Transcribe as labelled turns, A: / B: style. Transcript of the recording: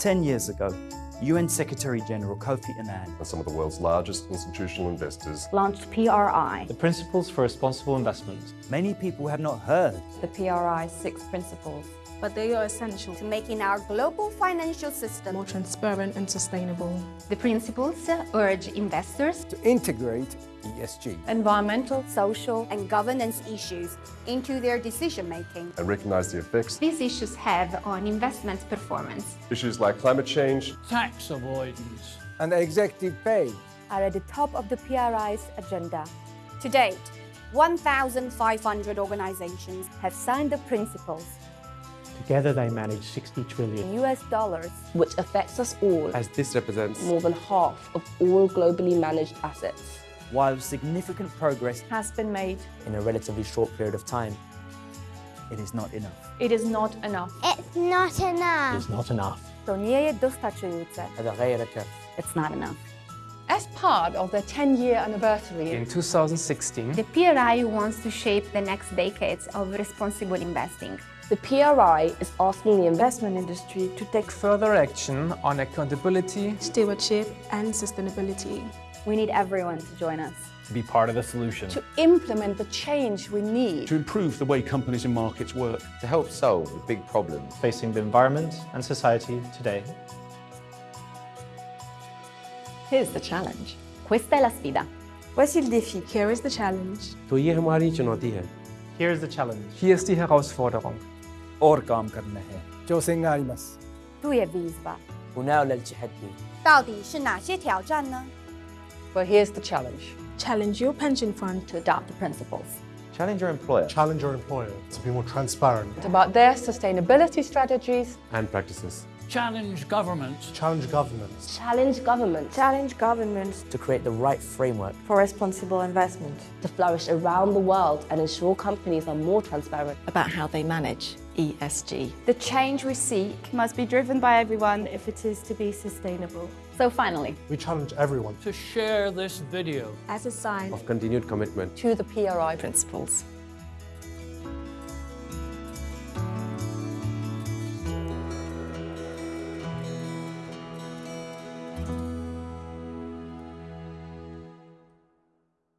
A: Ten years ago, UN Secretary-General Kofi Annan
B: and some of the world's largest institutional investors
C: launched PRI,
D: The Principles for Responsible Investment.
A: Many people have not heard.
C: the PRI's Six Principles.
E: but they are essential
F: to making our global financial system
E: more transparent and sustainable.
G: The principles urge investors
H: to integrate ESG.
C: Environmental,
F: social and governance issues into their decision making.
B: and recognize the effects
G: these issues have on investment performance.
B: issues like climate change,
I: tax avoidance,
H: And executive pay.
C: are at the top of the PRI's agenda.
F: To date, 1,500 organizations
C: Have signed the principles,
D: Together they manage 60 trillion.
C: US dollars,
J: which affects us all
K: as this represents
J: more than half of all globally managed assets
A: while significant progress
C: has been made
K: in a relatively short period of time,
A: it is not enough.
C: It is not enough.
L: It's not enough.
D: It's not enough.
C: To nie je
K: wystarczające.
C: It's not enough.
M: As part of their 10-year anniversary,
K: In 2016,
G: The PRI wants to shape the next decades of responsible investing.
J: The PRI is asking the
C: Investment industry to take
K: further action on accountability
E: Stewardship and sustainability.
C: We need everyone to join us.
D: To be part of the solution.
M: to implement the change we need.
I: to improve the way companies and markets work.
K: to help solve the big problems.
D: Facing the environment and society today.
M: Here's the challenge.
C: Questa è la sfida.
E: Voici il défi. Here is the challenge.
K: तो ये हमारी चुनौती है
D: Here's the challenge.
K: Hier ist die Herausforderung.
A: और काम करना है.
H: 挑戦があります。
C: Tu je výzva.
K: وناول التحدي
F: 到底是哪些挑战呢？
M: Well, here's the challenge.
E: Challenge your pension fund
C: To adopt the principles.
K: Challenge your employer
I: Challenge your employer to be more transparent.
M: It's about their sustainability strategies
K: and practices
I: Challenge governments. Challenge governments.
J: challenge governments
C: Challenge governments
K: to create the right framework
C: for responsible investment.
J: to flourish around the world and ensure companies are more transparent.
M: about how they manage ESG.
E: The change we seek must be driven by everyone if it is to be sustainable.
C: So finally,
I: We challenge everyone to share this video.
E: As a sign
K: of continued commitment
M: To the PRI principles.